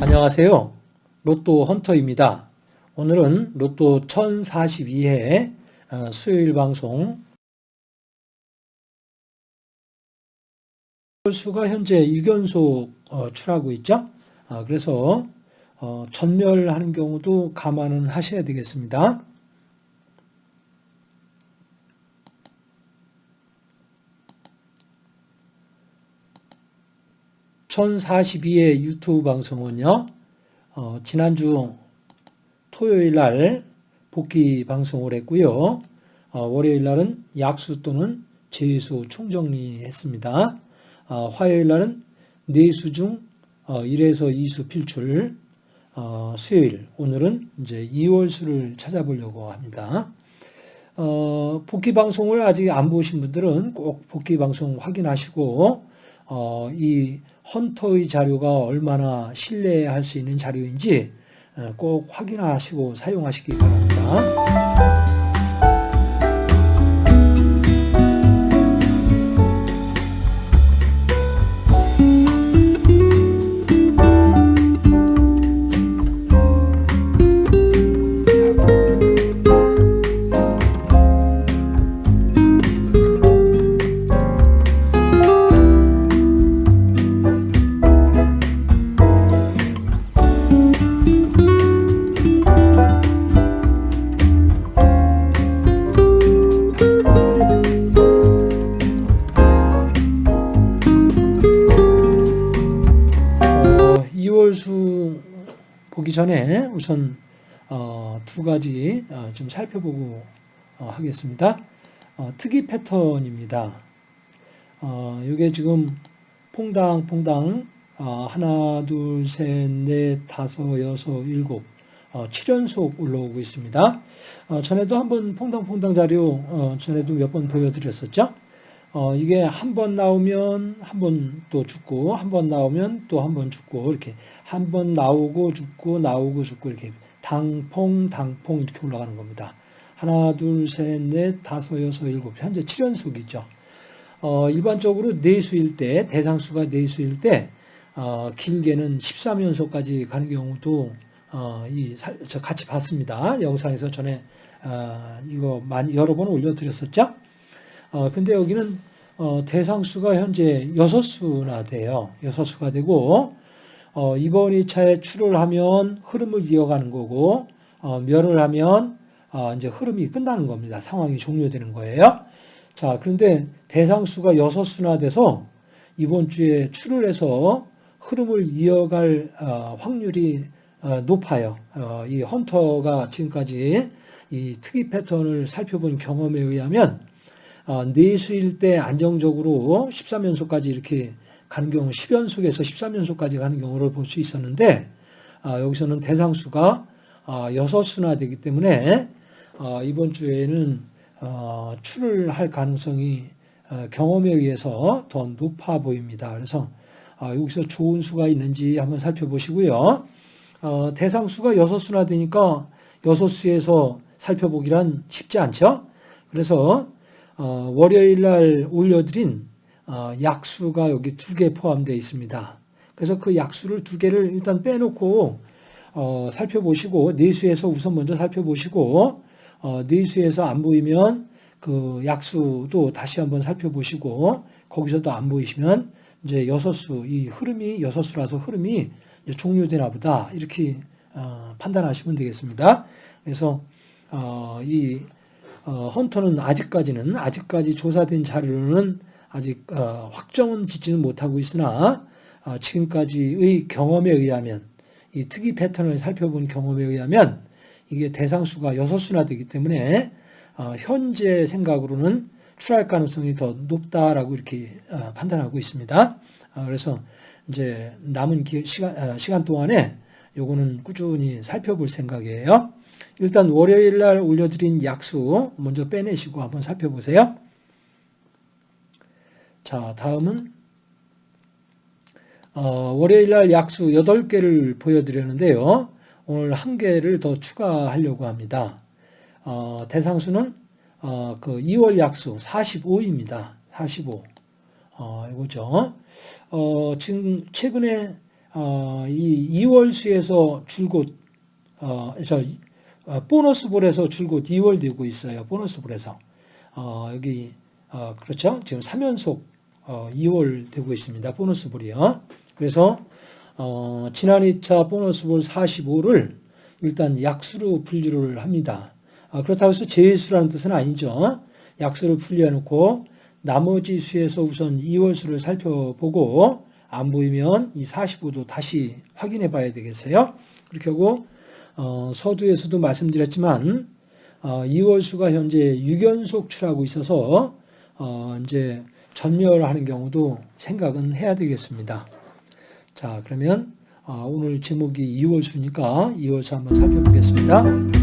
안녕하세요. 로또 헌터입니다. 오늘은 로또 1042회 어, 수요일 방송 수가 현재 6연속 어, 출하고 있죠. 아, 그래서 어, 전멸하는 경우도 감안은 하셔야 되겠습니다. (1042의) 유튜브 방송은요 어, 지난주 토요일 날 복귀 방송을 했고요 어, 월요일 날은 약수 또는 제수 총정리했습니다 어, 화요일 날은 내수 중 1에서 어, 2수 필출 어, 수요일 오늘은 이제 2월 수를 찾아보려고 합니다. 어, 복귀 방송을 아직 안 보신 분들은 꼭 복귀 방송 확인하시고 어, 이 헌터의 자료가 얼마나 신뢰할 수 있는 자료인지 어, 꼭 확인하시고 사용하시기 바랍니다. 보기 전에 우선 어, 두 가지 어, 좀 살펴보고 어, 하겠습니다. 특이 패턴입니다. 이게 지금 퐁당 퐁당 하나, 둘, 셋, 넷, 다섯, 여섯, 일곱 7연속 올라오고 있습니다. 전에도 한번 퐁당퐁당 자료 전에도 몇 번 보여드렸었죠. 어, 이게 한 번 나오면 한 번 또 죽고, 한 번 나오면 또 한 번 죽고, 이렇게 한 번 나오고 죽고, 나오고 죽고, 이렇게 당퐁, 당퐁 이렇게 올라가는 겁니다. 하나, 둘, 셋, 넷, 다섯, 여섯, 일곱. 현재 7연속이죠. 어, 일반적으로 내수일 때, 대상수가 내수일 때, 어, 길게는 13연속까지 가는 경우도, 어, 이, 저 같이 봤습니다. 영상에서 전에, 어, 이거 많이, 여러 번 올려드렸었죠? 어, 근데 여기는 어, 대상수가 현재 6수나 돼요. 6수가 되고 어, 이번 2차에 출을 하면 흐름을 이어가는 거고 어, 멸을 하면 어, 이제 흐름이 끝나는 겁니다. 상황이 종료되는 거예요. 자, 그런데 대상수가 6수나 돼서 이번 주에 출을 해서 흐름을 이어갈 어, 확률이 어, 높아요. 어, 이 헌터가 지금까지 이 특이 패턴을 살펴본 경험에 의하면 어, 내수일 때 안정적으로 13연속까지 이렇게 가는 경우 10연속에서 13연속까지 가는 경우를 볼 수 있었는데 어, 여기서는 대상수가 6수나 어, 되기 때문에 이번 주에는 출을 할 가능성이 경험에 의해서 더 높아 보입니다. 그래서 여기서 좋은 수가 있는지 한번 살펴보시고요. 대상수가 6수나 되니까 6수에서 살펴보기란 쉽지 않죠. 그래서 어, 월요일 날 올려드린 어, 약수가 여기 두 개 포함되어 있습니다. 그래서 그 약수를 두 개를 일단 빼놓고 어, 살펴보시고 내수에서 우선 먼저 살펴보시고 내수에서 안 보이면 그 약수도 다시 한번 살펴보시고 거기서도 안 보이시면 이제 여섯 수, 이 흐름이 여섯 수라서 흐름이 종료되나 보다 이렇게 판단하시면 되겠습니다. 그래서 이 어, 헌터는 아직까지는 아직까지 조사된 자료는 아직 어, 확정은 짓지는 못하고 있으나 어, 지금까지의 경험에 의하면 이 특이 패턴을 살펴본 경험에 의하면 이게 대상수가 6수나 되기 때문에 현재 생각으로는 출할 가능성이 더 높다라고 이렇게 판단하고 있습니다. 그래서 이제 남은 시간, 시간 동안에 요거는 꾸준히 살펴볼 생각이에요. 일단 월요일 날 올려드린 약수 먼저 빼내시고 한번 살펴보세요. 자, 다음은 어, 월요일 날 약수 8개를 보여드렸는데요. 오늘 한 개를 더 추가하려고 합니다. 어, 대상수는 어, 그 2월 약수 45입니다. 45. 어, 이거죠. 어, 지금 최근에 어, 이 2월 수에서 줄곧 어, 저 어, 보너스 볼에서 줄곧 2월 되고 있어요. 보너스 볼에서 어, 여기 어, 그렇죠. 지금 3연속 어, 2월 되고 있습니다. 보너스 볼이요. 그래서 어, 지난 2차 보너스 볼 45를 일단 약수로 분류를 합니다. 아, 그렇다고 해서 제수라는 뜻은 아니죠. 약수를 분류해놓고 나머지 수에서 우선 2월 수를 살펴보고 안 보이면 이 45도 다시 확인해 봐야 되겠어요. 그렇게 하고 어, 서두에서도 말씀드렸지만 어, 2월 수가 현재 6연속 출하고 있어서 어, 이제 전멸하는 경우도 생각은 해야 되겠습니다. 자 그러면 어, 오늘 제목이 2월 수니까 2월 수 한번 살펴보겠습니다.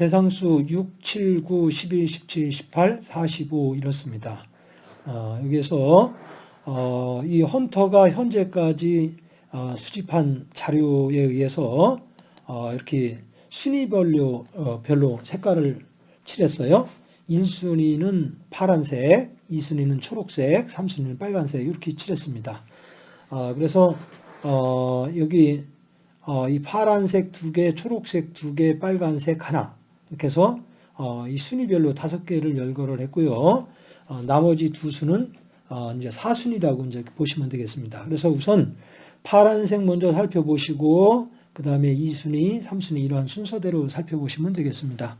대상수 6, 7, 9, 11, 17, 18, 45 이렇습니다. 어, 여기서 어, 이 헌터가 현재까지 어, 수집한 자료에 의해서 어, 이렇게 순위별로 어, 별로 색깔을 칠했어요. 1순위는 파란색, 2순위는 초록색, 3순위는 빨간색 이렇게 칠했습니다. 어, 그래서 어, 여기 어, 이 파란색 두 개, 초록색 두 개, 빨간색 하나 이렇게 해서 어, 이 순위별로 다섯 개를 열거를 했고요. 어, 나머지 두 수는 어, 이제 사순위라고 이제 보시면 되겠습니다. 그래서 우선 파란색 먼저 살펴보시고 그 다음에 2순위, 3순위 이러한 순서대로 살펴보시면 되겠습니다.